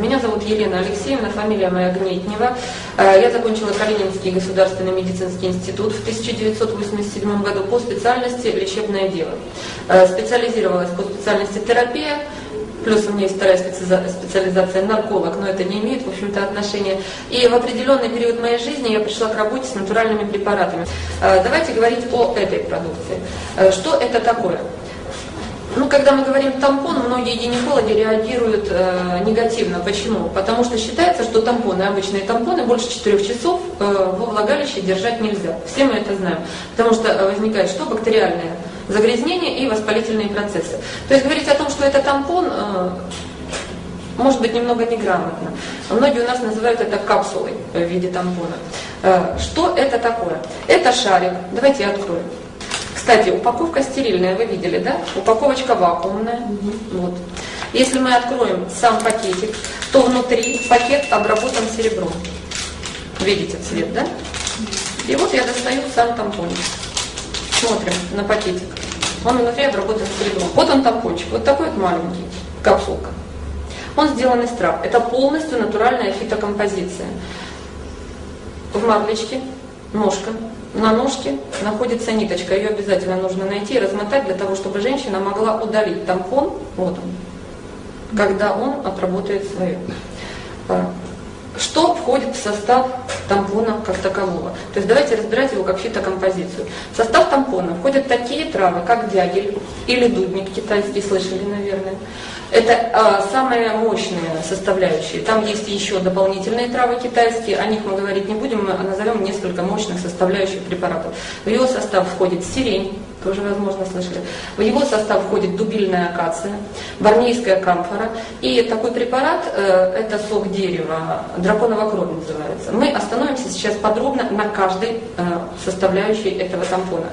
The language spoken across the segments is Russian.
Меня зовут Елена Алексеевна, фамилия моя Гнетнева. Э, я закончила Калининский государственный медицинский институт в 1987 году по специальности лечебное дело. Э, специализировалась по специальности терапия, Плюс у меня есть вторая специализация нарколог, но это не имеет, в общем-то, отношения. И в определенный период моей жизни я пришла к работе с натуральными препаратами. Э, давайте говорить о этой продукции. Что это такое? Ну, когда мы говорим тампон, многие гинекологи реагируют э, негативно. Почему? Потому что считается, что тампоны, обычные тампоны, больше 4 часов э, во влагалище держать нельзя. Все мы это знаем. Потому что э, возникает что? Бактериальное загрязнение и воспалительные процессы. То есть говорить о том, что это тампон, э, может быть немного неграмотно. Многие у нас называют это капсулой в виде тампона. Э, что это такое? Это шарик. Давайте я открою. Кстати, упаковка стерильная, вы видели, да? Упаковочка вакуумная. Вот. Если мы откроем сам пакетик, то внутри пакет обработан серебром. Видите цвет, да? И вот я достаю сам тампончик. Смотрим на пакетик. Он внутри обработан серебром. Вот он тампончик, вот такой вот маленький, капсулка. Он сделан из трав. Это полностью натуральная фитокомпозиция. В марлечке ножка, на ножке находится ниточка, ее обязательно нужно найти и размотать для того, чтобы женщина могла удалить тампон, вот он, когда он отработает свое. А, что входит в состав тампона как такового? То есть давайте разбирать его как фитокомпозицию. В состав тампона входят такие травы, как дягель или дудник китайский, слышали, наверное. Это а, самые мощные составляющие. Там есть еще дополнительные травы китайские, о них мы говорить не будем, мы назовем несколько мощных составляющих препаратов. В его состав входит сирень, тоже, возможно, слышали. В его состав входит дубильная акация, барнейская камфора. И такой препарат, э, это сок дерева, драконова кровь называется. Мы остановимся сейчас подробно на каждой э, составляющей этого тампона.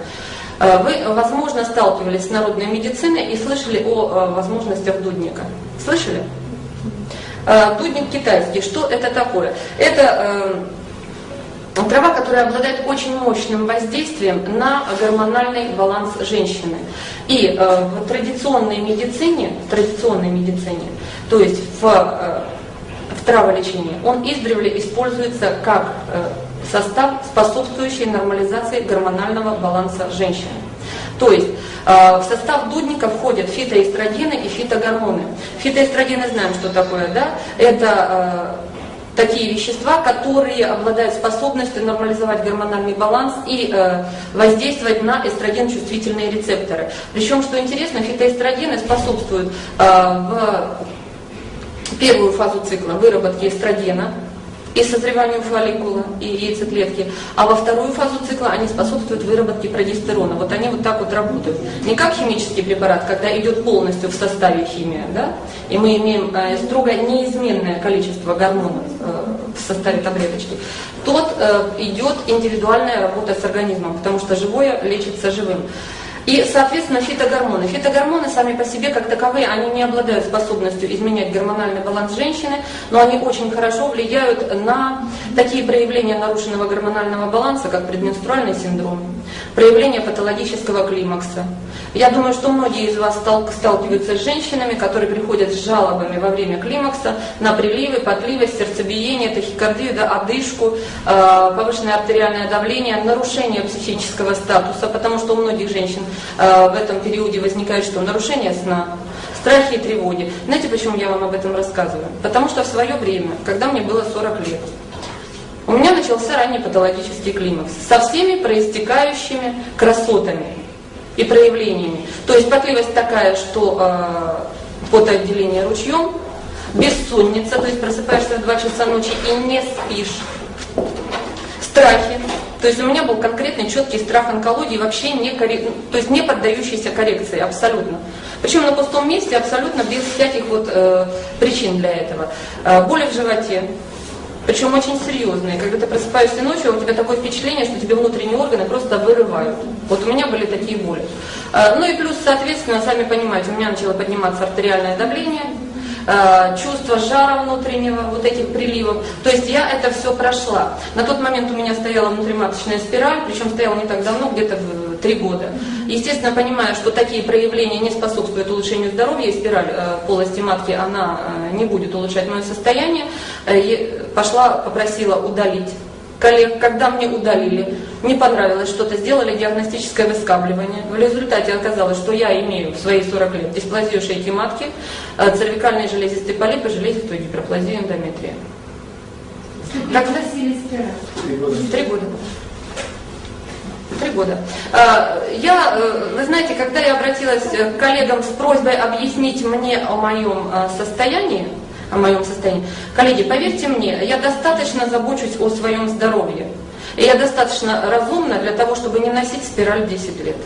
Э, вы, возможно, сталкивались с народной медициной и слышали о э, возможностях дудника. Слышали? Э, дудник китайский. Что это такое? Это трава, которая обладает очень мощным воздействием на гормональный баланс женщины. И в традиционной медицине, в традиционной медицине, то есть в, в траволечении, он издревле используется как состав, способствующий нормализации гормонального баланса женщины. То есть э, в состав дудника входят фитоэстрогены и фитогормоны. Фитоэстрогены знаем, что такое, да? Это э, такие вещества, которые обладают способностью нормализовать гормональный баланс и э, воздействовать на эстроген-чувствительные рецепторы. Причем, что интересно, фитоэстрогены способствуют э, в первую фазу цикла выработке эстрогена, и созреванию фолликула и яйцеклетки, а во вторую фазу цикла они способствуют выработке прогестерона. Вот они вот так вот работают. Не как химический препарат, когда идет полностью в составе химия, да, и мы имеем э, строго неизменное количество гормонов э, в составе таблеточки. Тот э, идет индивидуальная работа с организмом, потому что живое лечится живым. И, соответственно, фитогормоны. Фитогормоны сами по себе, как таковые, они не обладают способностью изменять гормональный баланс женщины, но они очень хорошо влияют на такие проявления нарушенного гормонального баланса, как предменструальный синдром, проявление патологического климакса. Я думаю, что многие из вас сталкиваются с женщинами, которые приходят с жалобами во время климакса на приливы, подливы, сердцебиение, тахикардию, да, одышку, э, повышенное артериальное давление, нарушение психического статуса, потому что у многих женщин Э, в этом периоде возникает что? Нарушение сна, страхи и тревоги. Знаете, почему я вам об этом рассказываю? Потому что в свое время, когда мне было 40 лет, у меня начался ранний патологический климакс со всеми проистекающими красотами и проявлениями. То есть потливость такая, что э, потоотделение ручьем, бессонница, то есть просыпаешься в 2 часа ночи и не спишь, страхи, то есть у меня был конкретный четкий страх онкологии, вообще не, коррек... то есть не поддающийся коррекции абсолютно. Причем на пустом месте абсолютно без всяких вот э, причин для этого. Э, боли в животе, причем очень серьезные. Когда ты просыпаешься ночью, у тебя такое впечатление, что тебе внутренние органы просто вырывают. Вот у меня были такие боли. Э, ну и плюс, соответственно, сами понимаете, у меня начало подниматься артериальное давление, Э, чувство жара внутреннего, вот этих приливов. То есть я это все прошла. На тот момент у меня стояла внутриматочная спираль, причем стояла не так давно, где-то три года. Естественно, понимая, что такие проявления не способствуют улучшению здоровья, и спираль полости матки, она не будет улучшать мое состояние, пошла, попросила удалить коллег, когда мне удалили, не понравилось что-то, сделали диагностическое выскабливание. В результате оказалось, что я имею в свои 40 лет дисплазию шейки матки, э, цервикальные железистые полипы, железистую гиперплазию эндометрия. Как носили спираль? Три года. Три года. А, я, э, вы знаете, когда я обратилась к коллегам с просьбой объяснить мне о моем э, состоянии, о моем состоянии. Коллеги, поверьте мне, я достаточно забочусь о своем здоровье. И я достаточно разумна для того, чтобы не носить спираль 10 лет.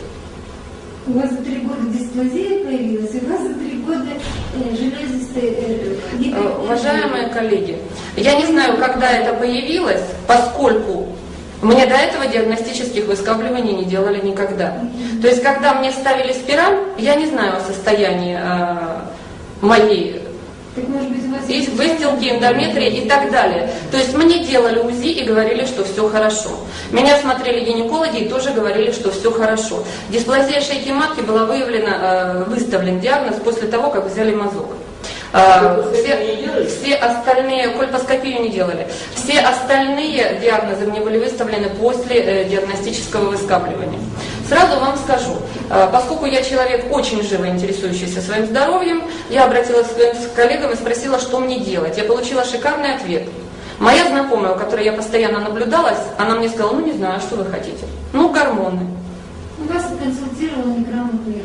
У вас за три года дисплазия появилась, и у вас за три года э, железистая... Э, э, уважаемые коллеги, я не знаю, когда это появилось, поскольку мне до этого диагностических выскабливаний не делали никогда. То есть, когда мне ставили спираль, я не знаю о состоянии э, моей так, может быть, есть выстилки, эндометрия и так далее. То есть мне делали УЗИ и говорили, что все хорошо. Меня смотрели гинекологи и тоже говорили, что все хорошо. Дисплазия шейки матки была выявлена, э, выставлен диагноз после того, как взяли мазок. А, все, все остальные, кольпоскопию не делали. Все остальные диагнозы мне были выставлены после э, диагностического выскабливания. Сразу вам скажу, э, поскольку я человек очень живо интересующийся своим здоровьем, я обратилась к своим коллегам и спросила, что мне делать. Я получила шикарный ответ. Моя знакомая, у которой я постоянно наблюдалась, она мне сказала, ну не знаю, что вы хотите. Ну, гормоны. Вас консультировал неграмотный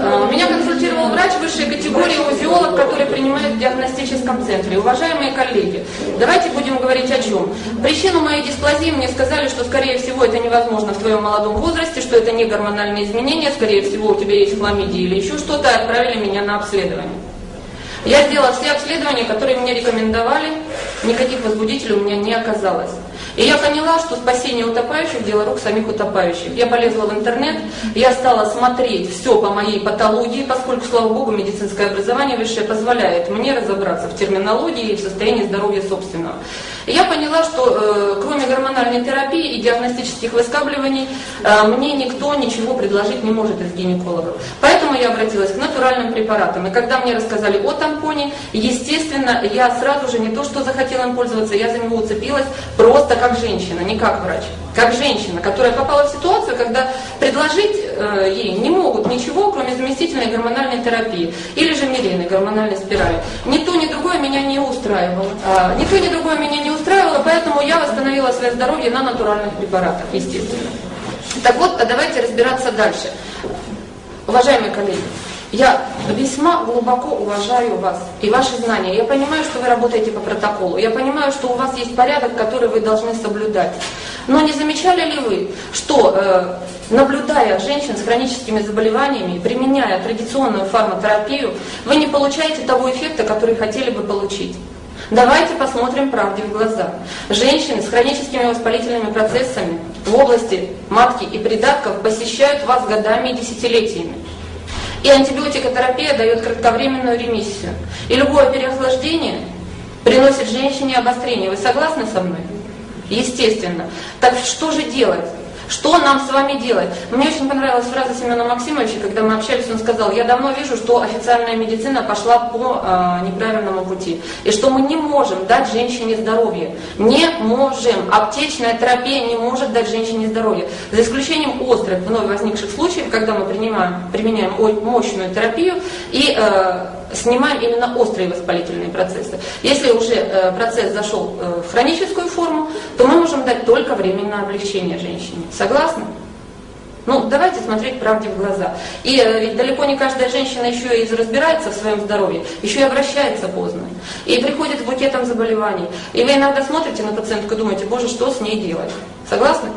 а, Меня консультировал врач высшей категории, узиолог, который принимает в диагностическом центре. Уважаемые коллеги, давайте будем говорить о чем. Причину моей дисплазии мне сказали, что скорее всего это невозможно в твоем молодом возрасте, что это не гормональные изменения, скорее всего у тебя есть хламидия или еще что-то, отправили меня на обследование. Я сделала все обследования, которые мне рекомендовали, никаких возбудителей у меня не оказалось. И я поняла, что спасение утопающих – дело рук самих утопающих. Я полезла в интернет, я стала смотреть все по моей патологии, поскольку, слава богу, медицинское образование высшее позволяет мне разобраться в терминологии и в состоянии здоровья собственного. И я поняла, что э, кроме гормональной терапии и диагностических выскабливаний, э, мне никто ничего предложить не может из гинекологов. Поэтому я обратилась к натуральным препаратам. И когда мне рассказали о тампоне, естественно, я сразу же не то, что захотела им пользоваться, я за него уцепилась просто как женщина, не как врач. Как женщина, которая попала в ситуацию, когда предложить э, ей не могут ничего, кроме заместительной гормональной терапии или же мирейной гормональной спирали. Ни то, ни другое меня не устраивало. А, ни то, ни другое меня не устраивало, поэтому я восстановила свое здоровье на натуральных препаратах, естественно. Так вот, давайте разбираться дальше. Уважаемые коллеги, я весьма глубоко уважаю вас и ваши знания. Я понимаю, что вы работаете по протоколу. Я понимаю, что у вас есть порядок, который вы должны соблюдать. Но не замечали ли вы, что э, наблюдая женщин с хроническими заболеваниями, применяя традиционную фарматерапию, вы не получаете того эффекта, который хотели бы получить? Давайте посмотрим правде в глаза. Женщины с хроническими воспалительными процессами в области матки и придатков посещают вас годами и десятилетиями. И антибиотикотерапия дает кратковременную ремиссию. И любое переохлаждение приносит женщине обострение. Вы согласны со мной? Естественно. Так что же делать? Что нам с вами делать? Мне очень понравилась фраза Семена Максимовича, когда мы общались, он сказал, я давно вижу, что официальная медицина пошла по э, неправильному пути. И что мы не можем дать женщине здоровье. Не можем. Аптечная терапия не может дать женщине здоровье. За исключением острых, вновь возникших случаев, когда мы принимаем, применяем мощную терапию и э, снимаем именно острые воспалительные процессы. Если уже э, процесс зашел э, в хроническую форму, то мы можем дать только временное облегчение женщине. Согласны? Ну, давайте смотреть правде в глаза. И э, ведь далеко не каждая женщина еще и разбирается в своем здоровье, еще и обращается поздно. И приходит с букетом заболеваний. И вы иногда смотрите на пациентку и думаете, боже, что с ней делать? Согласны?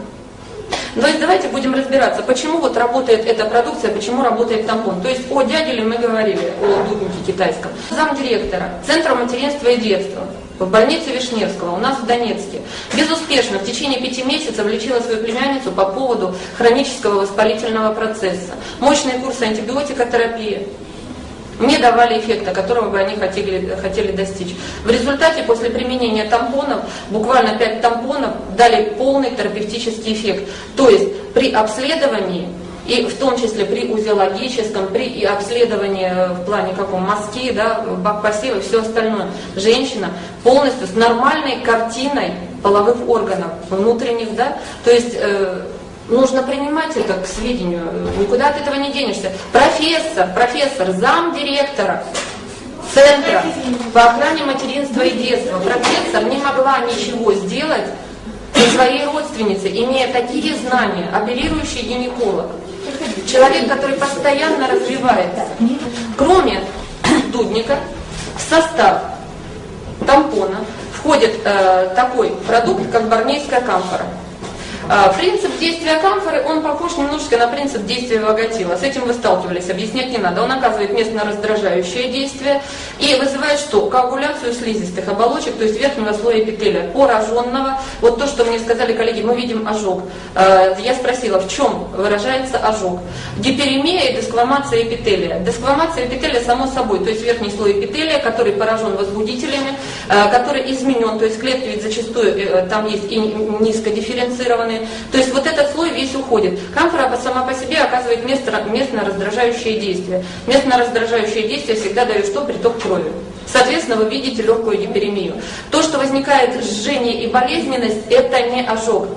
То есть давайте будем разбираться, почему вот работает эта продукция, почему работает тампон. То есть о дядюле мы говорили, о дуднике китайском. Замдиректора Центра материнства и детства в больнице Вишневского, у нас в Донецке. Безуспешно в течение пяти месяцев лечила свою племянницу по поводу хронического воспалительного процесса. Мощные курсы антибиотикотерапии. Не давали эффекта, которого бы они хотели, хотели достичь. В результате после применения тампонов, буквально 5 тампонов, дали полный терапевтический эффект. То есть при обследовании и в том числе при узеологическом, при обследовании в плане каком мазки, да, бак посева и все остальное, женщина полностью с нормальной картиной половых органов внутренних, да, то есть э, нужно принимать это к сведению, никуда от этого не денешься. Профессор, профессор, зам директора Центра по охране материнства и детства, профессор не могла ничего сделать со своей родственницей, имея такие знания, оперирующий гинеколог. Человек, который постоянно развивается. Кроме дудника, в состав тампона входит э, такой продукт, как барнейская камфора. А, принцип действия камфоры, он похож немножко на принцип действия ваготила. С этим вы сталкивались, объяснять не надо. Он оказывает местно раздражающее действие и вызывает что? Коагуляцию слизистых оболочек, то есть верхнего слоя эпителия, пораженного. Вот то, что мне сказали коллеги, мы видим ожог. А, я спросила, в чем выражается ожог? Гиперемия и десквамация эпителия. Десквамация эпителия само собой, то есть верхний слой эпителия, который поражен возбудителями, а, который изменен, то есть клетки ведь зачастую э, там есть и низкодифференцированные, то есть вот этот слой весь уходит. Камфора сама по себе оказывает место, местно раздражающее действие. Местно раздражающее действие всегда дает что? Приток крови. Соответственно, вы видите легкую гиперемию. То, что возникает жжение и болезненность, это не ожог.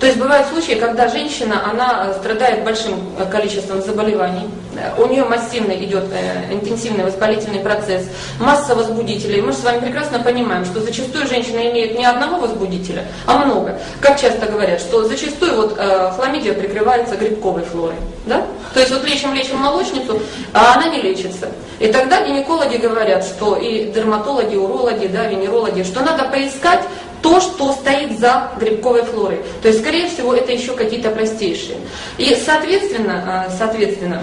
То есть бывают случаи, когда женщина, она страдает большим э, количеством заболеваний, у нее массивный идет интенсивный воспалительный процесс, масса возбудителей. Мы же с вами прекрасно понимаем, что зачастую женщина имеет не одного возбудителя, а много. Как часто говорят, что зачастую вот хламидия прикрывается грибковой флорой. Да? То есть вот лечим-лечим молочницу, а она не лечится. И тогда гинекологи говорят, что и дерматологи, урологи, да, венерологи, что надо поискать то, что стоит за грибковой флорой. То есть, скорее всего, это еще какие-то простейшие. И, соответственно, э, соответственно,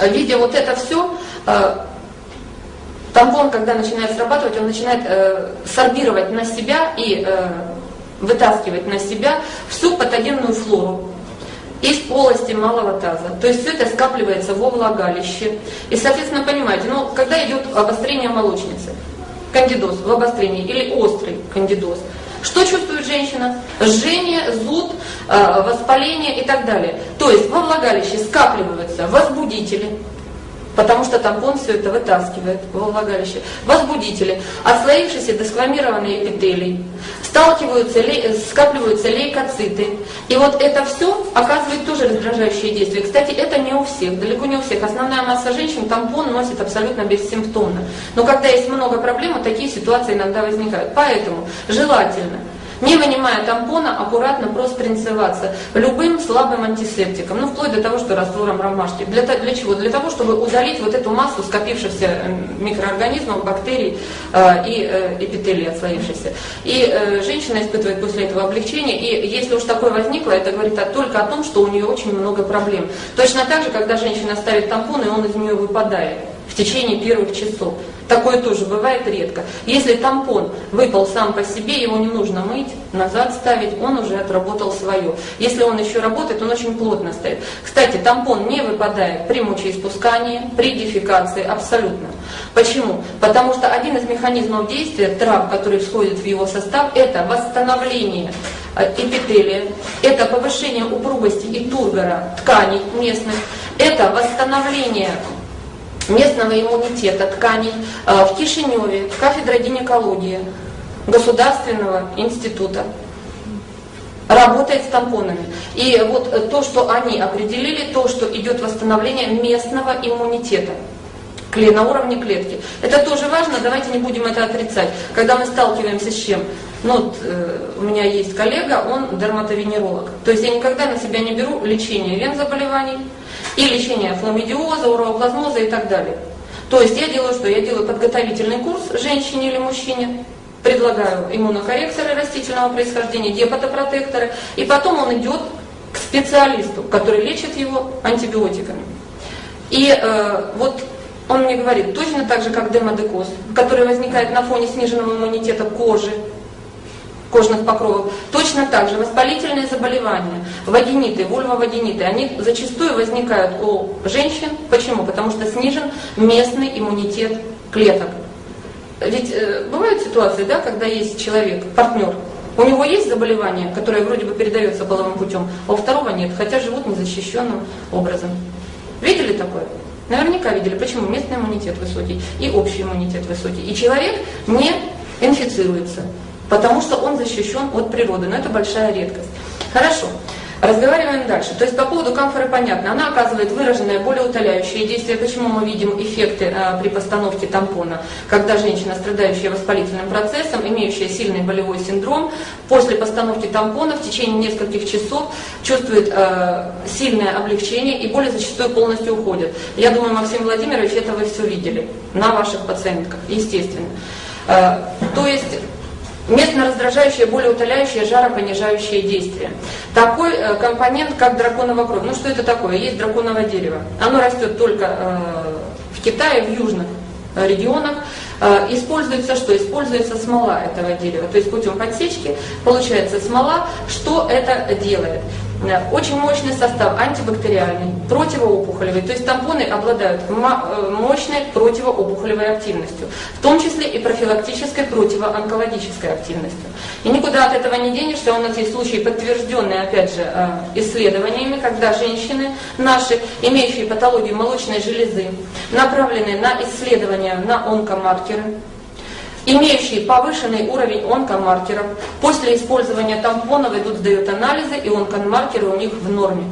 видя вот это все, э, тампон, когда начинает срабатывать, он начинает э, сорбировать на себя и вытаскивать на себя всю патогенную флору из полости малого таза. То есть все это скапливается во влагалище. И, соответственно, понимаете, ну, когда идет обострение молочницы, кандидоз в обострении или острый кандидоз. Что чувствует женщина? Жжение, зуд, э, воспаление и так далее. То есть во влагалище скапливаются возбудители, потому что тампон все это вытаскивает во влагалище. Возбудители, отслоившиеся дескламированные эпителий, сталкиваются, скапливаются лейкоциты. И вот это все оказывает тоже раздражающее действие. Кстати, это не у всех, далеко не у всех. Основная масса женщин тампон носит абсолютно бессимптомно. Но когда есть много проблем, такие ситуации иногда возникают. Поэтому желательно не вынимая тампона, аккуратно простринцеваться любым слабым антисептиком, ну вплоть до того, что раствором ромашки. Для, для чего? Для того, чтобы удалить вот эту массу скопившихся э, микроорганизмов, бактерий э, и э, эпителий отслоившихся. И э, женщина испытывает после этого облегчение, и если уж такое возникло, это говорит а, только о том, что у нее очень много проблем. Точно так же, когда женщина ставит тампон, и он из нее выпадает в течение первых часов. Такое тоже бывает редко. Если тампон выпал сам по себе, его не нужно мыть, назад ставить, он уже отработал свое. Если он еще работает, он очень плотно стоит. Кстати, тампон не выпадает при мочеиспускании, при дефекации, абсолютно. Почему? Потому что один из механизмов действия трав, который входит в его состав, это восстановление э, эпителия, это повышение упругости и тургора тканей местных, это восстановление местного иммунитета тканей э, в Кишиневе, кафедра гинекологии Государственного института работает с тампонами. И вот то, что они определили, то, что идет восстановление местного иммунитета на уровне клетки. Это тоже важно, давайте не будем это отрицать. Когда мы сталкиваемся с чем? Ну, вот, э, у меня есть коллега, он дерматовенеролог. То есть я никогда на себя не беру лечение вен заболеваний, и лечение фламидиоза, уроплазмоза и так далее. То есть я делаю что? Я делаю подготовительный курс женщине или мужчине, предлагаю иммунокорректоры растительного происхождения, депатопротекторы, и потом он идет к специалисту, который лечит его антибиотиками. И э, вот он мне говорит, точно так же, как демодекоз, который возникает на фоне сниженного иммунитета кожи, кожных покровов. Точно так же воспалительные заболевания, вагиниты, вульвовагиниты, они зачастую возникают у женщин. Почему? Потому что снижен местный иммунитет клеток. Ведь э, бывают ситуации, да, когда есть человек, партнер, у него есть заболевание, которое вроде бы передается половым путем, а у второго нет, хотя живут незащищенным образом. Видели такое? Наверняка видели, почему местный иммунитет высокий и общий иммунитет высокий. И человек не инфицируется, потому что он защищен от природы, но это большая редкость. Хорошо. Разговариваем дальше. То есть по поводу камфоры понятно. Она оказывает выраженное болеутоляющее действие. Почему мы видим эффекты а, при постановке тампона? Когда женщина, страдающая воспалительным процессом, имеющая сильный болевой синдром, после постановки тампона в течение нескольких часов чувствует а, сильное облегчение и боли зачастую полностью уходят. Я думаю, Максим Владимирович, это вы все видели на ваших пациентках, естественно. А, то есть Местно-раздражающее, болеутоляющее, жаропонижающее действие. Такой э, компонент, как драконовая кровь. Ну что это такое? Есть драконовое дерево. Оно растет только э, в Китае, в южных э, регионах. Используется что? Используется смола этого дерева. То есть путем подсечки получается смола. Что это делает? Очень мощный состав, антибактериальный, противоопухолевый. То есть тампоны обладают э, мощной противоопухолевой активностью, в том числе и профилактической противоонкологической активностью. И никуда от этого не денешься. У нас есть случаи, подтвержденные, опять же, э, исследованиями, когда женщины наши, имеющие патологию молочной железы, направлены на исследования на онкомаркеры, имеющие повышенный уровень онкомаркеров. После использования тампонов идут, сдают анализы, и онкомаркеры у них в норме.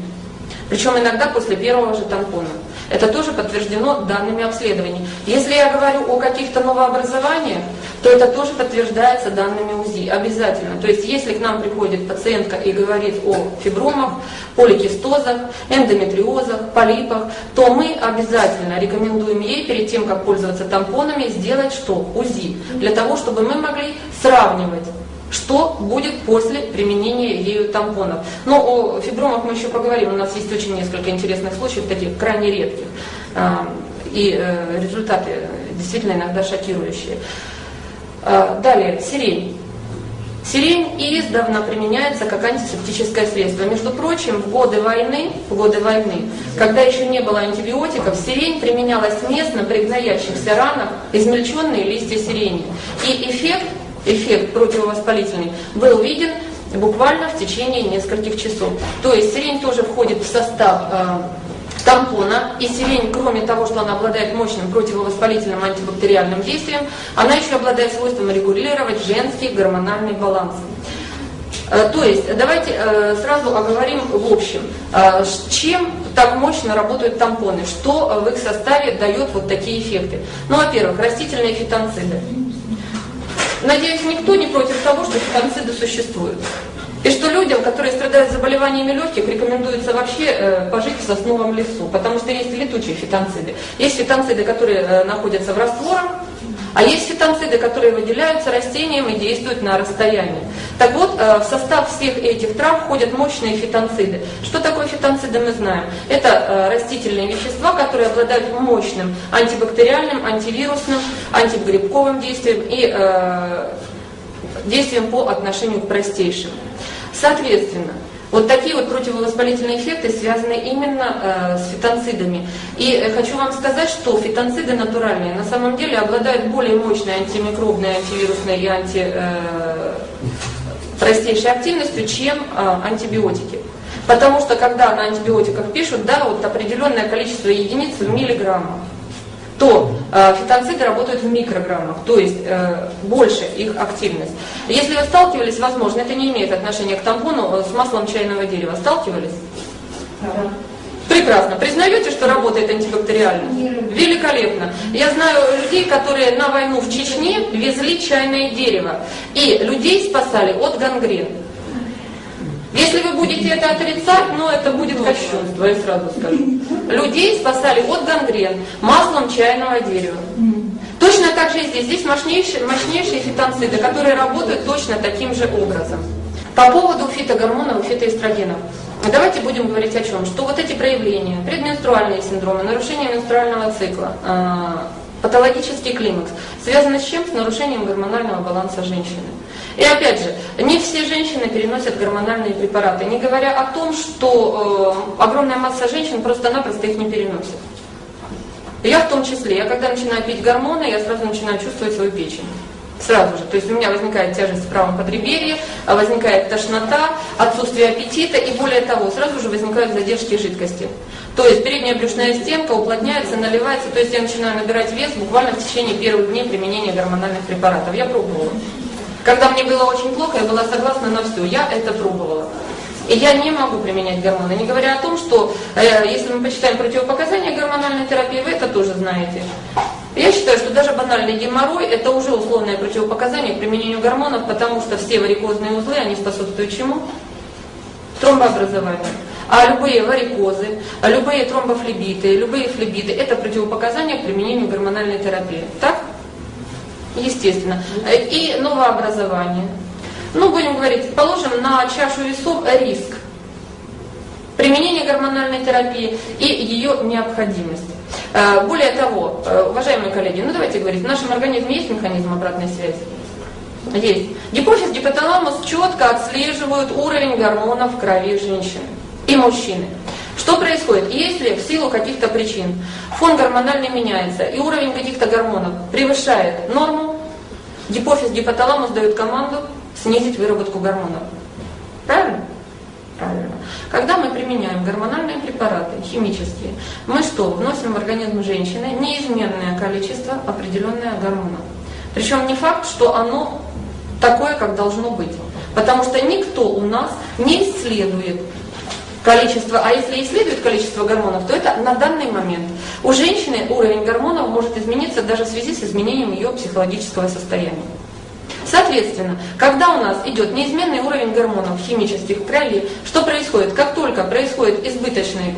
Причем иногда после первого же тампона. Это тоже подтверждено данными обследований. Если я говорю о каких-то новообразованиях, то это тоже подтверждается данными УЗИ, обязательно. То есть если к нам приходит пациентка и говорит о фибромах, поликистозах, эндометриозах, полипах, то мы обязательно рекомендуем ей перед тем, как пользоваться тампонами, сделать что? УЗИ. Для того, чтобы мы могли сравнивать что будет после применения ею тампонов. Но о фибромах мы еще поговорим, у нас есть очень несколько интересных случаев, таких крайне редких. А, и э, результаты действительно иногда шокирующие. А, далее, сирень. Сирень издавна применяется как антисептическое средство. Между прочим, в годы войны, в годы войны, когда еще не было антибиотиков, сирень применялась местно при гноящихся ранах, измельченные листья сирени. И эффект эффект противовоспалительный, был виден буквально в течение нескольких часов. То есть сирень тоже входит в состав э, тампона, и сирень, кроме того, что она обладает мощным противовоспалительным антибактериальным действием, она еще обладает свойством регулировать женский гормональный баланс. Э, то есть, давайте э, сразу оговорим в общем, э, чем так мощно работают тампоны, что в их составе дает вот такие эффекты. Ну, во-первых, растительные фитонциды. Надеюсь, никто не против того, что фитонциды существуют. И что людям, которые страдают заболеваниями легких, рекомендуется вообще э, пожить в сосновом лесу, потому что есть летучие фитонциды. Есть фитонциды, которые э, находятся в растворах, а есть фитонциды, которые выделяются растением и действуют на расстоянии. Так вот, э, в состав всех этих трав входят мощные фитонциды. Что такое фитонциды, мы знаем. Это э, растительные вещества, которые обладают мощным антибактериальным, антивирусным, антигрибковым действием и э, действием по отношению к простейшим. Соответственно, вот такие вот противовоспалительные эффекты связаны именно э, с фитонцидами. И э, хочу вам сказать, что фитонциды натуральные на самом деле обладают более мощной антимикробной, антивирусной и анти, э, простейшей активностью, чем э, антибиотики. Потому что когда на антибиотиках пишут, да, вот определенное количество единиц в миллиграммах то э, фитонциды работают в микрограммах, то есть э, больше их активность. Если вы сталкивались, возможно, это не имеет отношения к тампону э, с маслом чайного дерева. Сталкивались? Да. Прекрасно. Признаете, что работает антибактериально? Великолепно. Я знаю людей, которые на войну в Чечне везли чайное дерево. И людей спасали от гангрен. Если вы будете это отрицать, ну это будет кощунство, я сразу скажу. Людей спасали от гангрен маслом чайного дерева. Точно так же и здесь. Здесь мощнейшие, мощнейшие фитонциды, которые работают точно таким же образом. По поводу фитогормонов фитоэстрогенов. Давайте будем говорить о чем? Что вот эти проявления, предменструальные синдромы, нарушение менструального цикла, а, патологический климакс, связано с чем? С нарушением гормонального баланса женщины. И опять же, не все женщины переносят гормональные препараты, не говоря о том, что э, огромная масса женщин просто-напросто их не переносит. Я в том числе, я когда начинаю пить гормоны, я сразу начинаю чувствовать свою печень. Сразу же. То есть у меня возникает тяжесть в правом подреберье, а возникает тошнота, отсутствие аппетита и более того, сразу же возникают задержки жидкости. То есть передняя брюшная стенка уплотняется, наливается, то есть я начинаю набирать вес буквально в течение первых дней применения гормональных препаратов. Я пробовала. Когда мне было очень плохо, я была согласна на все, я это пробовала. И я не могу применять гормоны, не говоря о том, что э, если мы почитаем противопоказания гормональной терапии, вы это тоже знаете. Я считаю, что даже банальный геморрой – это уже условное противопоказание к применению гормонов, потому что все варикозные узлы, они способствуют чему? Тромбообразованию. А любые варикозы, а любые тромбофлебиты, любые флебиты – это противопоказания к применению гормональной терапии. Так? Естественно. И новообразование. Ну, будем говорить, положим на чашу весов риск применения гормональной терапии и ее необходимость. Э, более того, э, уважаемые коллеги, ну давайте говорить, в нашем организме есть механизм обратной связи? Есть. Гипофиз, гипоталамус четко отслеживают уровень гормонов в крови женщины и мужчины. Что происходит? Если в силу каких-то причин фон гормональный меняется и уровень каких-то гормонов превышает норму, гипофиз, гипоталамус дают команду снизить выработку гормонов. Правильно? Правильно. Когда мы применяем гормональные препараты, химические, мы что, вносим в организм женщины неизменное количество определенное гормонов. Причем не факт, что оно такое, как должно быть. Потому что никто у нас не исследует количество, а если исследует количество гормонов, то это на данный момент. У женщины уровень гормонов может измениться даже в связи с изменением ее психологического состояния. Соответственно, когда у нас идет неизменный уровень гормонов химических крови, что происходит? Как только происходит избыточный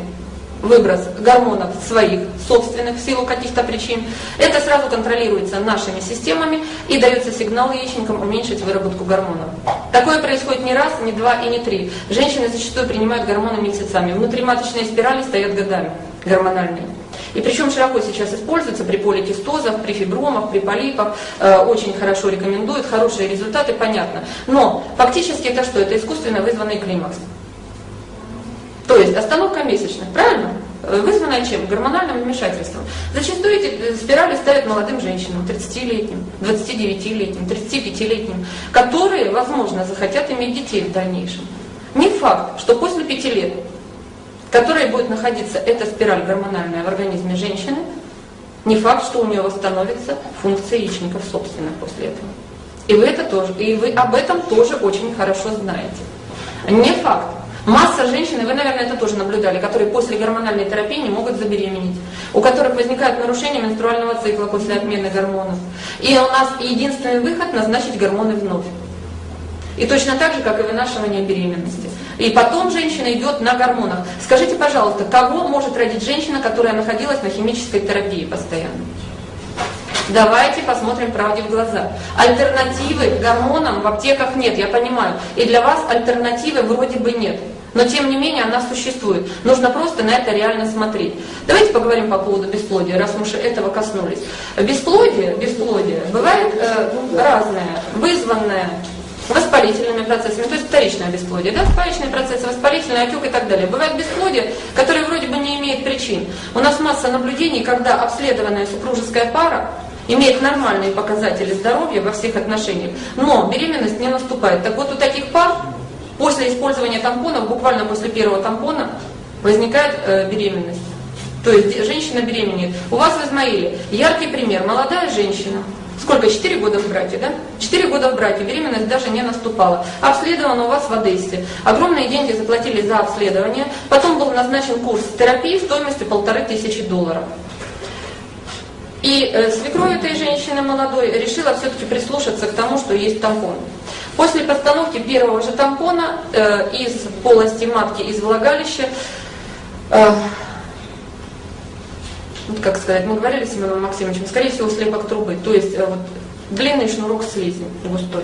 выброс гормонов своих, собственных, в силу каких-то причин, это сразу контролируется нашими системами и дается сигнал яичникам уменьшить выработку гормонов. Такое происходит не раз, не два и не три. Женщины зачастую принимают гормоны месяцами. Внутриматочные спирали стоят годами, гормональные. И причем широко сейчас используется при поликистозах, при фибромах, при полипах. Э, очень хорошо рекомендуют, хорошие результаты, понятно. Но фактически это что? Это искусственно вызванный климакс. То есть остановка месячных, правильно? Э, вызванная чем? Гормональным вмешательством. Зачастую эти э, спирали ставят молодым женщинам, 30-летним, 29-летним, 35-летним, которые, возможно, захотят иметь детей в дальнейшем. Не факт, что после 5 лет которой будет находиться эта спираль гормональная в организме женщины, не факт, что у нее восстановится функция яичников собственных после этого. И вы, это тоже, и вы об этом тоже очень хорошо знаете. Не факт. Масса женщин, и вы, наверное, это тоже наблюдали, которые после гормональной терапии не могут забеременеть, у которых возникают нарушения менструального цикла после отмены гормонов. И у нас единственный выход – назначить гормоны вновь. И точно так же, как и вынашивание беременности. И потом женщина идет на гормонах. Скажите, пожалуйста, кого может родить женщина, которая находилась на химической терапии постоянно? Давайте посмотрим правде в глаза. Альтернативы гормонам в аптеках нет, я понимаю. И для вас альтернативы вроде бы нет. Но тем не менее она существует. Нужно просто на это реально смотреть. Давайте поговорим по поводу бесплодия, раз мы уже этого коснулись. Бесплодие, бесплодие бывает э, разное, вызванное воспалительными процессами, то есть вторичное бесплодие, да, вторичные процессы, воспалительный отек и так далее. Бывает бесплодие, которое вроде бы не имеет причин. У нас масса наблюдений, когда обследованная супружеская пара имеет нормальные показатели здоровья во всех отношениях, но беременность не наступает. Так вот у таких пар после использования тампонов, буквально после первого тампона, возникает э, беременность. То есть женщина беременеет. У вас в Измаиле яркий пример. Молодая женщина, Сколько? Четыре года в браке, да? Четыре года в браке, беременность даже не наступала. Обследовано у вас в Одессе. Огромные деньги заплатили за обследование. Потом был назначен курс терапии стоимостью полторы тысячи долларов. И э, свекровь этой женщины молодой решила все-таки прислушаться к тому, что есть тампон. После постановки первого же тампона э, из полости матки, из влагалища, э, вот как сказать, мы говорили с Семеном Максимовичем, скорее всего, слепок трубы, то есть э, вот, длинный шнурок слизи густой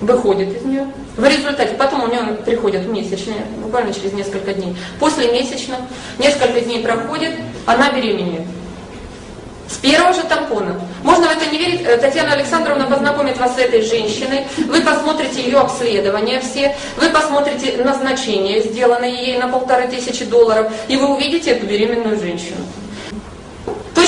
выходит из нее. В результате, потом у нее приходят месячные, буквально через несколько дней. После месячных, несколько дней проходит, она беременеет. С первого же тампона. Можно в это не верить. Э, Татьяна Александровна познакомит вас с этой женщиной. Вы посмотрите ее обследования все. Вы посмотрите назначение, сделанное ей на полторы тысячи долларов. И вы увидите эту беременную женщину.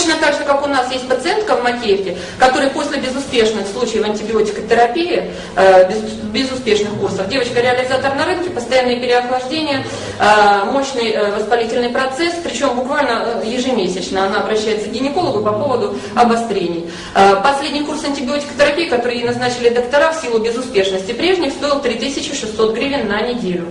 Точно так же, как у нас есть пациентка в Макеевке, которая после безуспешных случаев антибиотикотерапии, э, без, безуспешных курсов, девочка реализатор на рынке, постоянное переохлаждение, э, мощный э, воспалительный процесс, причем буквально ежемесячно она обращается к гинекологу по поводу обострений. Последний курс антибиотикотерапии, который ей назначили доктора в силу безуспешности прежних, стоил 3600 гривен на неделю.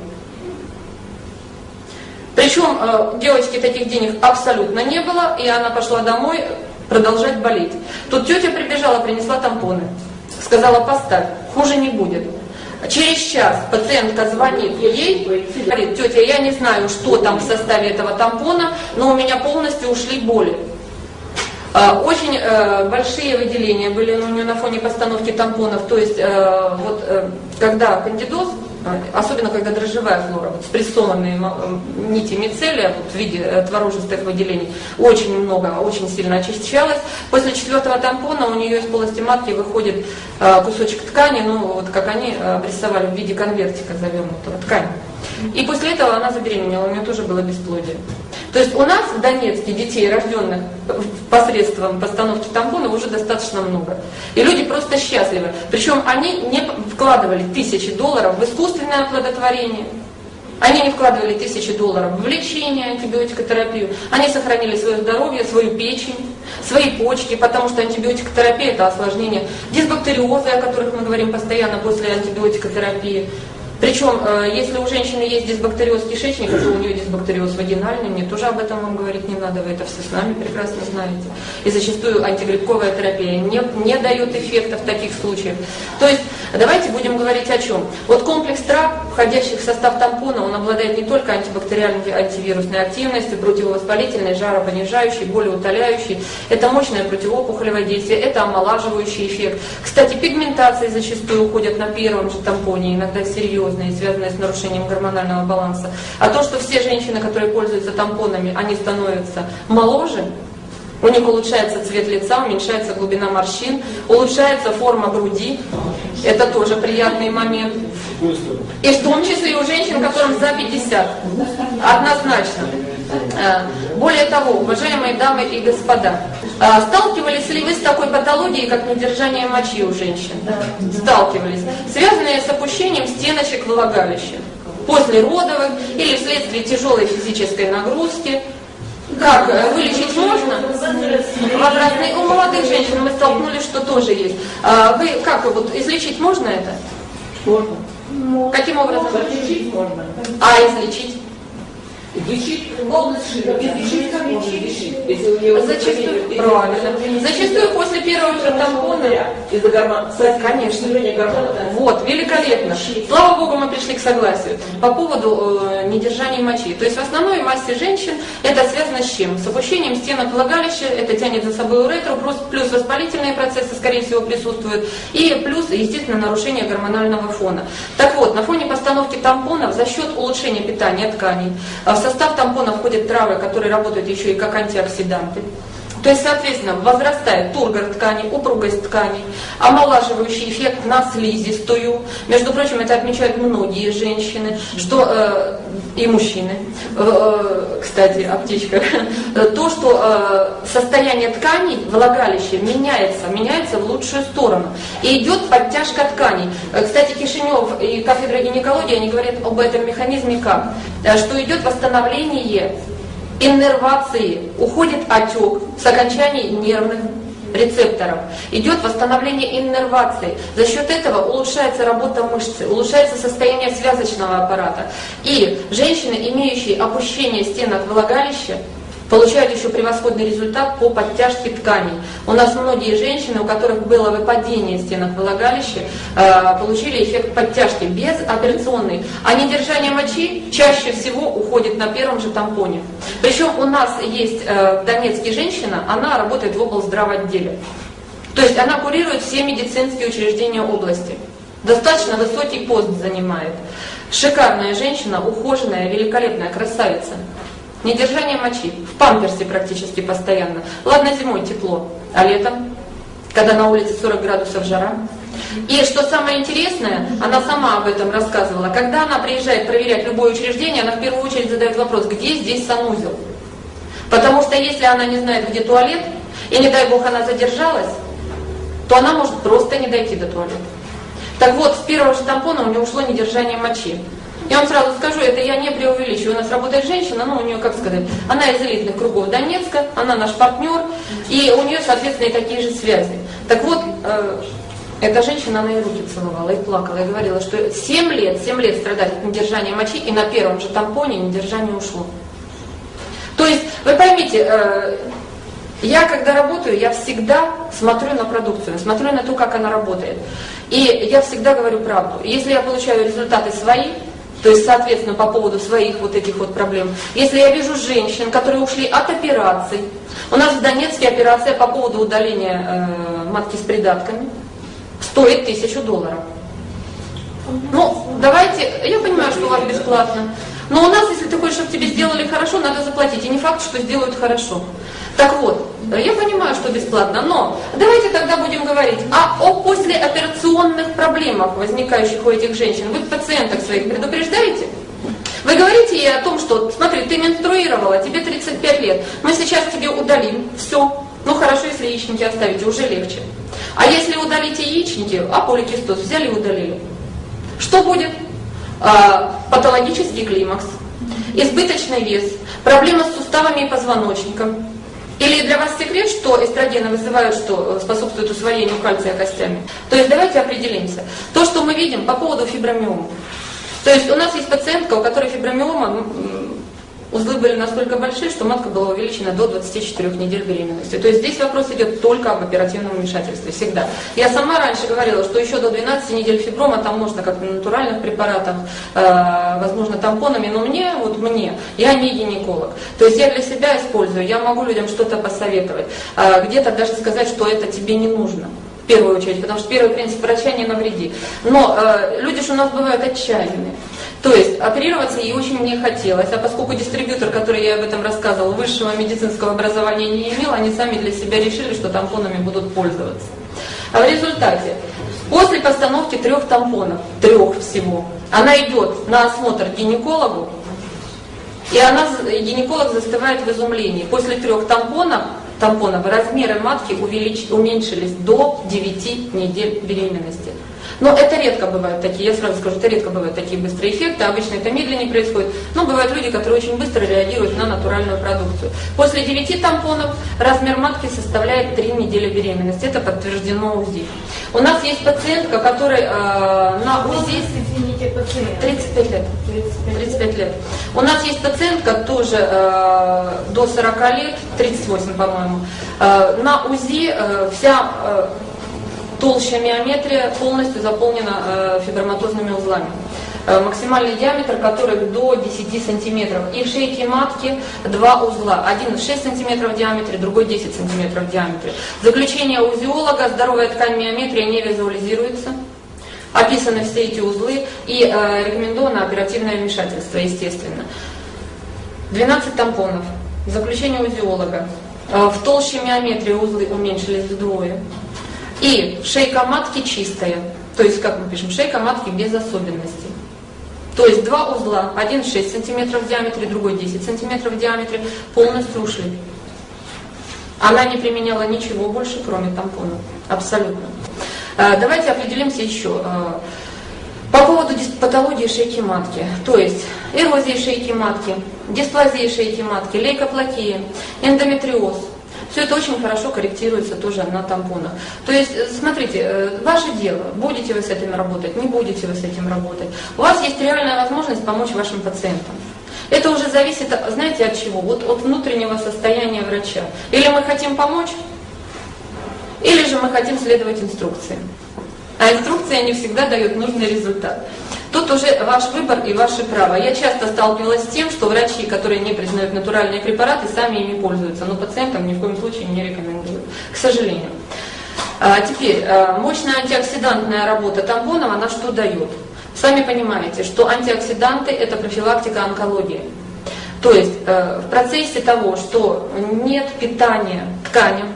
Причем э, девочки таких денег абсолютно не было, и она пошла домой продолжать болеть. Тут тетя прибежала, принесла тампоны. Сказала, поставь, хуже не будет. Через час пациентка звонит ей, говорит, тетя, я не знаю, что там в составе этого тампона, но у меня полностью ушли боли. Э, очень э, большие выделения были у нее на фоне постановки тампонов, то есть вот когда кандидоз, особенно когда дрожжевая флора, вот спрессованные нити мицелия вот, в виде э, творожистых выделений, очень много, очень сильно очищалась. После четвертого тампона у нее из полости матки выходит э, кусочек ткани, ну вот как они э, обрисовали в виде конвертика завернутого ткани. И после этого она забеременела, у нее тоже было бесплодие. То есть у нас в Донецке детей, рожденных посредством постановки тампона, уже достаточно много. И люди просто счастливы. Причем они не вкладывали тысячи долларов в искусственное оплодотворение. Они не вкладывали тысячи долларов в лечение, антибиотикотерапию. Они сохранили свое здоровье, свою печень, свои почки, потому что антибиотикотерапия – это осложнение дисбактериоза, о которых мы говорим постоянно после антибиотикотерапии, причем, э, если у женщины есть дисбактериоз кишечника, то у нее дисбактериоз вагинальный, мне тоже об этом вам говорить не надо, вы это все с нами прекрасно знаете. И зачастую антигрибковая терапия не, не дает эффекта в таких случаях. То есть, давайте будем говорить о чем. Вот комплекс трав, входящих в состав тампона, он обладает не только антибактериальной антивирусной активностью, противовоспалительной, жаропонижающей, болеутоляющей. Это мощное противоопухолевое действие, это омолаживающий эффект. Кстати, пигментации зачастую уходят на первом же тампоне, иногда серьезные, связанные с нарушением гормонального баланса. А то, что все женщины, которые пользуются тампонами, они становятся моложе, у них улучшается цвет лица, уменьшается глубина морщин, улучшается форма груди. Это тоже приятный момент. И в том числе и у женщин, которым за 50. Однозначно. Э, более того, уважаемые дамы и господа, э, сталкивались ли вы с такой патологией, как недержание мочи у женщин? Сталкивались. Связанные с опущением стеночек влагалища. После родовых или вследствие тяжелой физической нагрузки. Как, э, вылечить можно? Возрастные, у молодых женщин мы столкнулись, что тоже есть. А вы, как, вот, излечить можно это? Можно. Каким образом? Излечить можно. А излечить? Лечить область как можно лечить? Если у нее Зачастую, правильно. Зачастую после первого же тампона из-за гормона. Конечно. гормона. Вот, великолепно. Слава Богу, мы пришли к согласию. По поводу э, недержания мочи. То есть в основной массе женщин это связано с чем? С опущением стенок влагалища, это тянет за собой уретру, плюс, плюс воспалительные процессы, скорее всего, присутствуют, и плюс, естественно, нарушение гормонального фона. Так вот, на фоне постановки тампонов за счет улучшения питания тканей, в состав тампона входят травы, которые работают еще и как антиоксиданты. То есть, соответственно, возрастает тургор ткани, упругость тканей, омолаживающий эффект на слизистую. Между прочим, это отмечают многие женщины, что э, и мужчины. Э, кстати, аптечка. То, что э, состояние тканей, влагалища меняется, меняется в лучшую сторону. И идет подтяжка тканей. Э, кстати, Кишинев и кафедра гинекологии, они говорят об этом механизме как? Э, что идет восстановление иннервации, уходит отек с окончаний нервных рецепторов. Идет восстановление иннервации. За счет этого улучшается работа мышцы, улучшается состояние связочного аппарата. И женщины, имеющие опущение стенок влагалища, получают еще превосходный результат по подтяжке тканей. У нас многие женщины, у которых было выпадение стенок влагалища, э, получили эффект подтяжки без операционной. А недержание мочи чаще всего уходит на первом же тампоне. Причем у нас есть э, в Донецке женщина, она работает в облздравоотделе. То есть она курирует все медицинские учреждения области. Достаточно высокий пост занимает. Шикарная женщина, ухоженная, великолепная, красавица. Недержание мочи. В памперсе практически постоянно. Ладно, зимой тепло, а летом, когда на улице 40 градусов жара. И что самое интересное, она сама об этом рассказывала, когда она приезжает проверять любое учреждение, она в первую очередь задает вопрос, где здесь санузел? Потому что если она не знает, где туалет, и не дай бог она задержалась, то она может просто не дойти до туалета. Так вот, с первого же тампона у нее ушло недержание мочи. Я вам сразу скажу, это я не преувеличиваю. У нас работает женщина, ну, у нее, как сказать, она из элитных кругов Донецка, она наш партнер, и у нее, соответственно, и такие же связи. Так вот, э, эта женщина, она и руки целовала, и плакала, и говорила, что 7 лет, 7 лет страдает от недержания мочи, и на первом же тампоне недержание ушло. То есть, вы поймите, э, я когда работаю, я всегда смотрю на продукцию, смотрю на то, как она работает. И я всегда говорю правду. Если я получаю результаты свои, то есть, соответственно, по поводу своих вот этих вот проблем. Если я вижу женщин, которые ушли от операций, у нас в Донецке операция по поводу удаления э, матки с придатками стоит тысячу долларов. Ну, давайте, я понимаю, что у вас бесплатно, но у нас, если ты хочешь, чтобы тебе сделали хорошо, надо заплатить. И не факт, что сделают хорошо. Так вот, я понимаю, что бесплатно, но давайте тогда будем говорить а о послеоперационных проблемах, возникающих у этих женщин. Вы пациенток своих предупреждаете? Вы говорите ей о том, что, смотри, ты менструировала, тебе 35 лет, мы сейчас тебе удалим, все. Ну хорошо, если яичники оставите, уже легче. А если удалите яичники, а поликистоз взяли и удалили. Что будет? А, патологический климакс, избыточный вес, проблема с суставами и позвоночником. Или для вас секрет, что эстрогены вызывают, что способствуют усвоению кальция костями? То есть давайте определимся. То, что мы видим по поводу фибромиома. То есть у нас есть пациентка, у которой фибромиома узлы были настолько большие, что матка была увеличена до 24 недель беременности. То есть здесь вопрос идет только об оперативном вмешательстве, всегда. Я сама раньше говорила, что еще до 12 недель фиброма там можно как на натуральных препаратах, э, возможно тампонами, но мне, вот мне, я не гинеколог. То есть я для себя использую, я могу людям что-то посоветовать, э, где-то даже сказать, что это тебе не нужно в первую очередь, потому что первый принцип врача не навреди. Но э, люди же у нас бывают отчаянные. То есть оперироваться ей очень не хотелось, а поскольку дистрибьютор, который я об этом рассказывал, высшего медицинского образования не имел, они сами для себя решили, что тампонами будут пользоваться. А в результате, после постановки трех тампонов, трех всего, она идет на осмотр гинекологу, и она, гинеколог застывает в изумлении. После трех тампонов, тампонов размеры матки увелич, уменьшились до 9 недель беременности. Но это редко бывают такие, я сразу скажу, это редко бывают такие быстрые эффекты, обычно это медленнее происходит, но бывают люди, которые очень быстро реагируют на натуральную продукцию. После 9 тампонов размер матки составляет 3 недели беременности, это подтверждено УЗИ. У нас есть пациентка, которая э, на УЗИ... Извините, пациент. 35 лет. 35 лет. У нас есть пациентка тоже э, до 40 лет, 38, по-моему. Э, на УЗИ э, вся э, толща миометрия полностью заполнена э, фиброматозными узлами. Э, максимальный диаметр которых до 10 сантиметров. И в шейке матки два узла. Один 6 сантиметров в диаметре, другой 10 сантиметров в диаметре. Заключение узиолога, здоровая ткань миометрия не визуализируется. Описаны все эти узлы и э, рекомендовано оперативное вмешательство, естественно. 12 тампонов. Заключение узиолога. Э, в толще миометрии узлы уменьшились вдвое. И шейка матки чистая. То есть, как мы пишем, шейка матки без особенностей. То есть два узла, один 6 сантиметров в диаметре, другой 10 сантиметров в диаметре, полностью ушли. Она не применяла ничего больше, кроме тампона. Абсолютно. А, давайте определимся еще. А, по поводу патологии шейки матки, то есть эрозии шейки матки, дисплазии шейки матки, лейкоплакия, эндометриоз – все это очень хорошо корректируется тоже на тампонах. То есть, э, смотрите, э, ваше дело, будете вы с этим работать, не будете вы с этим работать. У вас есть реальная возможность помочь вашим пациентам. Это уже зависит, знаете, от чего? Вот от внутреннего состояния врача. Или мы хотим помочь, или же мы хотим следовать инструкции. А инструкция не всегда дает нужный результат. Тут уже ваш выбор и ваше право. Я часто сталкивалась с тем, что врачи, которые не признают натуральные препараты, сами ими пользуются, но пациентам ни в коем случае не рекомендуют, к сожалению. А теперь, а, мощная антиоксидантная работа тампонов, она что дает? Сами понимаете, что антиоксиданты – это профилактика онкологии. То есть э, в процессе того, что нет питания тканям,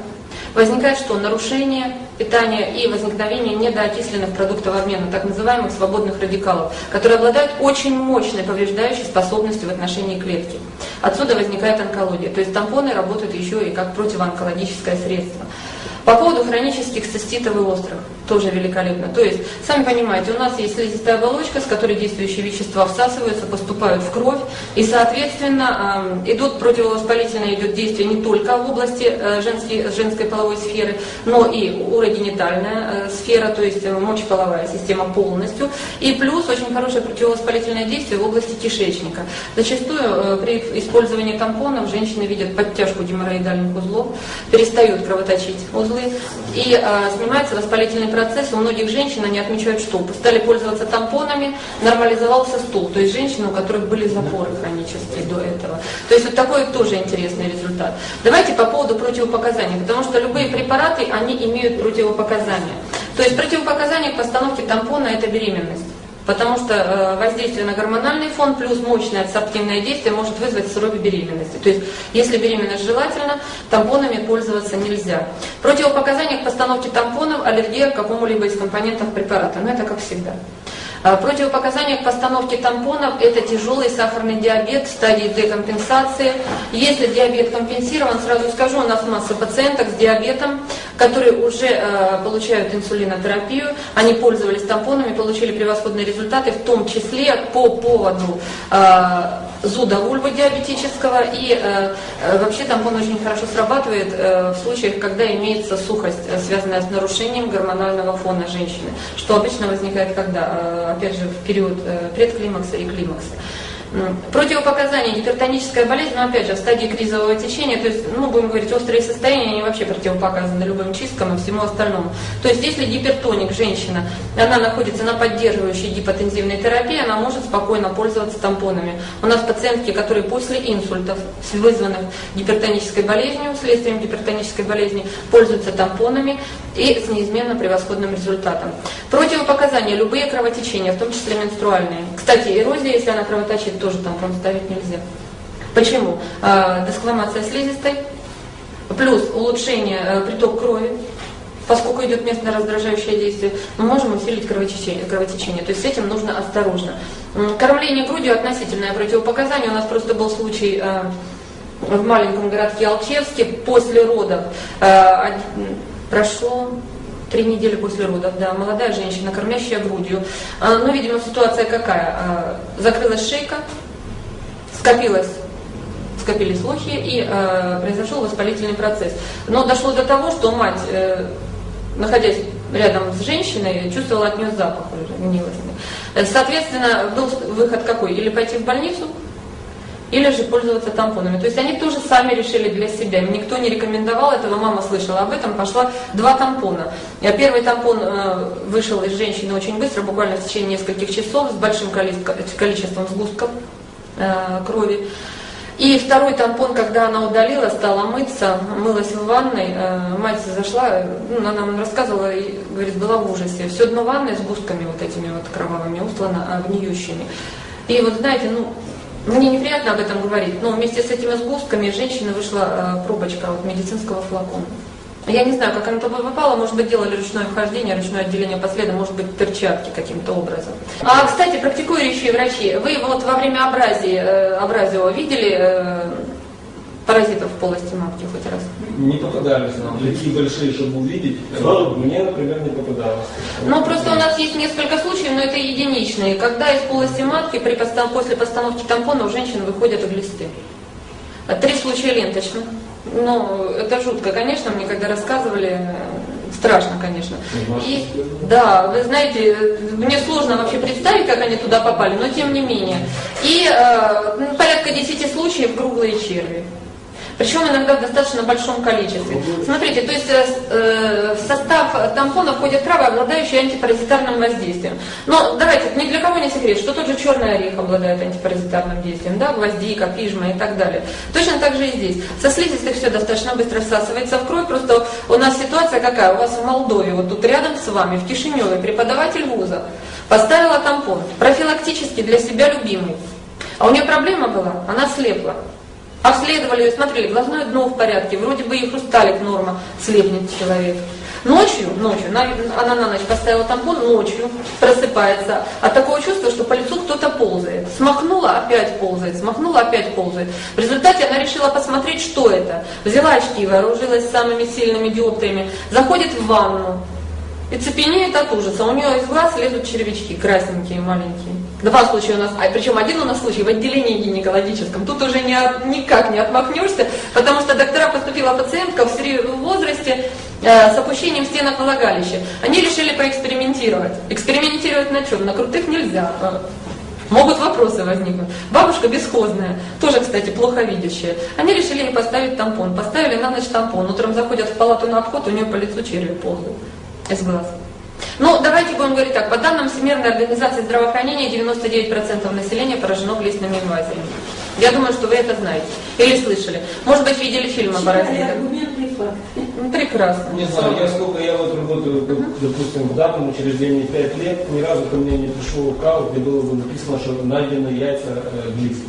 возникает что? Нарушение питания и возникновение недоокисленных продуктов обмена, так называемых свободных радикалов, которые обладают очень мощной повреждающей способностью в отношении клетки. Отсюда возникает онкология. То есть тампоны работают еще и как противоонкологическое средство. По поводу хронических циститов и острых, тоже великолепно. То есть, сами понимаете, у нас есть слизистая оболочка, с которой действующие вещества всасываются, поступают в кровь, и, соответственно, идут противовоспалительное идет действие не только в области э, женской, женской половой сферы, но и урогенитальная э, сфера, то есть э, мочеполовая система полностью, и плюс очень хорошее противовоспалительное действие в области кишечника. Зачастую при использовании тампонов женщины видят подтяжку геморроидальных узлов, перестают кровоточить узлы, узлы, и э, снимается воспалительный процесс. У многих женщин они отмечают, что стали пользоваться тампонами, нормализовался стул. То есть женщины, у которых были запоры хронические до этого. То есть вот такой тоже интересный результат. Давайте по поводу противопоказаний, потому что любые препараты, они имеют противопоказания. То есть противопоказания к постановке тампона – это беременность. Потому что э, воздействие на гормональный фон плюс мощное адсорбтивное действие может вызвать срок беременности. То есть, если беременность желательно, тампонами пользоваться нельзя. Противопоказания к постановке тампонов – аллергия к какому-либо из компонентов препарата. Но это как всегда. А, противопоказания к постановке тампонов – это тяжелый сахарный диабет стадии декомпенсации. Если диабет компенсирован, сразу скажу, у нас масса пациенток с диабетом, которые уже э, получают инсулинотерапию, они пользовались тампонами, получили превосходные результаты, в том числе по поводу э, зуда вульвы диабетического. И э, э, вообще тампон очень хорошо срабатывает э, в случаях, когда имеется сухость, э, связанная с нарушением гормонального фона женщины, что обычно возникает когда? Э, опять же, в период э, предклимакса и климакса. Противопоказания, гипертоническая болезнь, но опять же в стадии кризового течения, то есть, ну, будем говорить, острые состояния, они вообще противопоказаны любым чисткам и всему остальному. То есть, если гипертоник, женщина, она находится на поддерживающей гипотензивной терапии, она может спокойно пользоваться тампонами. У нас пациентки, которые после инсультов, вызванных гипертонической болезнью, следствием гипертонической болезни, пользуются тампонами и с неизменно превосходным результатом. Противопоказания, любые кровотечения, в том числе менструальные. Кстати, эрозия, если она кровоточит, тоже тампон ставить нельзя. Почему? А, дескламация слизистой, плюс улучшение а, приток крови, поскольку идет местно раздражающее действие, мы можем усилить кровотечение, кровотечение. То есть с этим нужно осторожно. Кормление грудью относительное противопоказание. У нас просто был случай а, в маленьком городке Алчевске после родов. А, прошло три недели после родов, да, молодая женщина, кормящая грудью. А, но, видимо, ситуация какая? А, закрылась шейка, скопилась скопились лохи и э, произошел воспалительный процесс. Но дошло до того, что мать, э, находясь рядом с женщиной, чувствовала от нее запах уже гнилостный. Соответственно, был выход какой? Или пойти в больницу, или же пользоваться тампонами. То есть они тоже сами решили для себя. Никто не рекомендовал этого, мама слышала об этом, пошла два тампона. Первый тампон э, вышел из женщины очень быстро, буквально в течение нескольких часов, с большим количеством сгустков э, крови. И второй тампон, когда она удалила, стала мыться, мылась в ванной, э, мать зашла, ну, она нам рассказывала, и, говорит, была в ужасе. Все дно ванной с густками вот этими вот кровавыми, устлано гниющими. И вот знаете, ну, мне неприятно об этом говорить, но вместе с этими сгустками женщины вышла э, пробочка вот, медицинского флакона. Я не знаю, как она туда попала, может быть, делали ручное вхождение, ручное отделение по следу, может быть, перчатки каким-то образом. А, кстати, практикующие врачи, вы вот во время абразии, э, абразио видели э, паразитов в полости матки хоть раз? Не попадались нам. Такие большие, чтобы увидеть. Мне, например, не попадалось. Ну, просто у нас есть несколько случаев, но это единичные. Когда из полости матки при постан после постановки тампона у женщин выходят глисты. Три случая ленточных. Ну, это жутко, конечно, мне когда рассказывали, страшно, конечно. И, да, вы знаете, мне сложно вообще представить, как они туда попали, но тем не менее. И э, порядка 10 случаев круглые черви. Причем иногда в достаточно большом количестве. Смотрите, то есть э, э, в состав тампона входят травы, обладающие антипаразитарным воздействием. Но давайте, ни для кого не секрет, что тот же черный орех обладает антипаразитарным действием, да, гвоздика, пижма и так далее. Точно так же и здесь. Со слизистой все достаточно быстро всасывается в кровь, просто у нас ситуация какая? У вас в Молдове, вот тут рядом с вами, в Кишиневе, преподаватель вуза поставила тампон, профилактически для себя любимый. А у нее проблема была, она слепла. Обследовали ее, смотрели, глазное дно в порядке, вроде бы и хрусталик норма, слепнет человек. Ночью, ночью, на- она на ночь поставила тампон, ночью просыпается от такого чувства, что по лицу кто-то ползает. Смахнула, опять ползает, смахнула, опять ползает. В результате она решила посмотреть, что это. Взяла очки, вооружилась самыми сильными диоптриями, заходит в ванну, и цепенеет от ужаса. У нее из глаз лезут червячки, красненькие, маленькие. Два случая у нас, а причем один у нас случай в отделении гинекологическом. Тут уже не никак не отмахнешься, потому что доктора поступила пациентка в сре- в возрасте э, с опущением стенок влагалища. Они решили поэкспериментировать. Экспериментировать на чем? На крутых нельзя. Э, Могут вопросы возникнуть. Бабушка бесхозная, тоже, кстати, плохо видящая. Они решили ей поставить тампон. Поставили на ночь тампон. Утром заходят в палату на обход, у нее по лицу черви ползают из глаз. Ну, давайте будем говорить так. По данным Всемирной организации здравоохранения, 99% населения поражено глистными инвазиями. Я думаю, что вы это знаете. Или слышали. Может быть, видели фильм о паразитах. Ну, Прекрасно. Не знаю, я сколько я вот работаю, допустим, в данном учреждении 5 лет, ни разу ко мне не пришел кал, где было бы написано, что найдены яйца э, глист.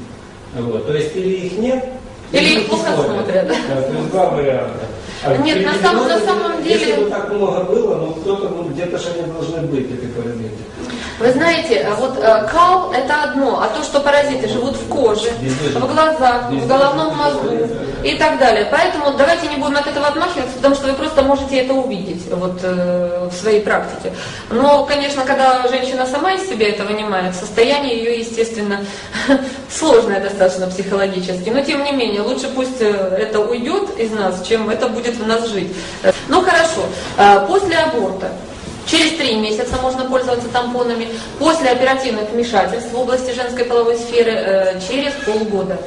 Вот. То есть или их нет, Или их плохо смотрят. Да, то есть два варианта. А Нет, на самом- на самом деле- Если бы так много было, ну кто-то, ну где-то же они должны быть, эти паразиты. Вы знаете, а вот э, кал это одно, а то, что паразиты живут в коже, в глазах, в головном мозгу и так далее. Поэтому давайте не будем от этого отмахиваться, потому что вы просто можете это увидеть вот, э, в своей практике. Но, конечно, когда женщина сама из себя это вынимает, состояние ее, естественно, сложное достаточно психологически. Но, тем не менее, лучше пусть э, это уйдет из нас, чем это будет в нас жить. Ну, хорошо. Э, После аборта Через три месяца можно пользоваться тампонами. После оперативных вмешательств в области женской половой сферы э, через полгода.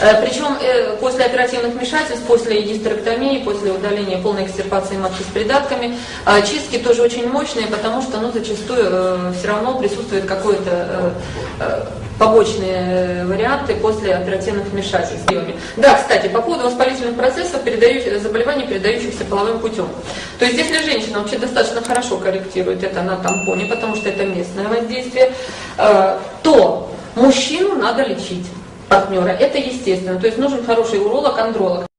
Э, Причем э, после оперативных вмешательств, после гистерэктомии, после удаления полной экстирпации матки с придатками, э, чистки тоже очень мощные, потому что ну, зачастую все равно присутствует какое-то э, э, побочные варианты после оперативных вмешательств. Да, кстати, по поводу воспалительных процессов, передающих, заболеваний, передающихся половым путем. То есть, если женщина вообще достаточно хорошо корректирует это на тампоне, потому что это местное воздействие, э, то мужчину надо лечить партнера. Это естественно. То есть нужен хороший уролог, андролог.